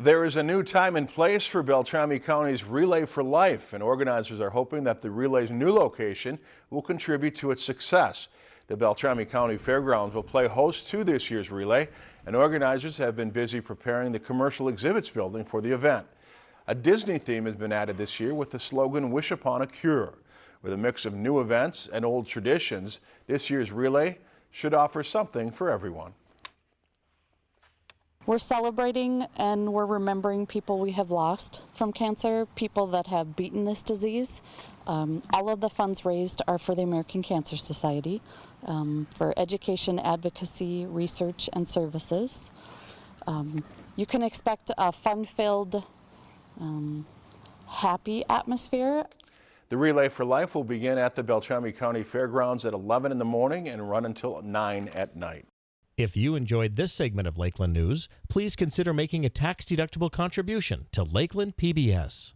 There is a new time and place for Beltrami County's Relay for Life, and organizers are hoping that the relay's new location will contribute to its success. The Beltrami County Fairgrounds will play host to this year's relay, and organizers have been busy preparing the commercial exhibits building for the event. A Disney theme has been added this year with the slogan Wish Upon a Cure. With a mix of new events and old traditions, this year's relay should offer something for everyone. We're celebrating and we're remembering people we have lost from cancer, people that have beaten this disease. Um, all of the funds raised are for the American Cancer Society um, for education, advocacy, research, and services. Um, you can expect a fun-filled, um, happy atmosphere. The Relay for Life will begin at the Beltrami County Fairgrounds at 11 in the morning and run until 9 at night. If you enjoyed this segment of Lakeland News, please consider making a tax-deductible contribution to Lakeland PBS.